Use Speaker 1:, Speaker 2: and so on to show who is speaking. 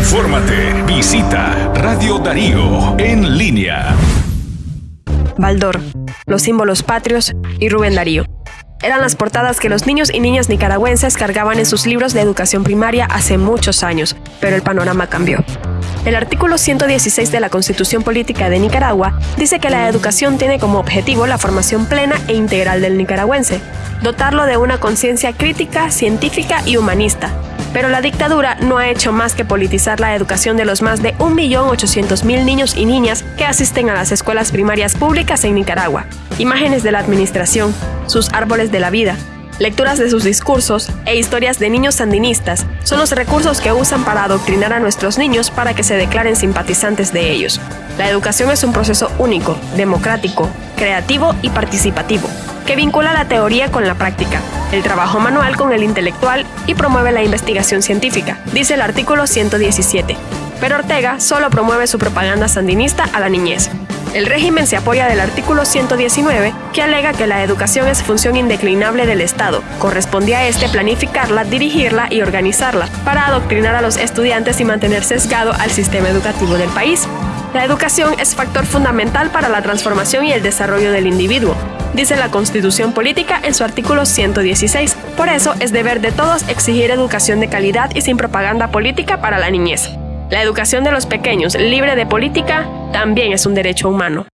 Speaker 1: Infórmate. Visita Radio Darío en línea.
Speaker 2: Baldor, los símbolos patrios y Rubén Darío. Eran las portadas que los niños y niñas nicaragüenses cargaban en sus libros de educación primaria hace muchos años, pero el panorama cambió. El artículo 116 de la Constitución Política de Nicaragua dice que la educación tiene como objetivo la formación plena e integral del nicaragüense, dotarlo de una conciencia crítica, científica y humanista. Pero la dictadura no ha hecho más que politizar la educación de los más de 1.800.000 niños y niñas que asisten a las escuelas primarias públicas en Nicaragua. Imágenes de la administración, sus árboles de la vida, lecturas de sus discursos e historias de niños sandinistas son los recursos que usan para adoctrinar a nuestros niños para que se declaren simpatizantes de ellos. La educación es un proceso único, democrático, creativo y participativo, que vincula la teoría con la práctica, el trabajo manual con el intelectual y promueve la investigación científica, dice el artículo 117. Pero Ortega solo promueve su propaganda sandinista a la niñez. El régimen se apoya del artículo 119, que alega que la educación es función indeclinable del Estado. Corresponde a este planificarla, dirigirla y organizarla, para adoctrinar a los estudiantes y mantener sesgado al sistema educativo del país. La educación es factor fundamental para la transformación y el desarrollo del individuo, dice la Constitución Política en su artículo 116. Por eso es deber de todos exigir educación de calidad y sin propaganda política para la niñez. La educación de los pequeños, libre de política, también es un derecho humano.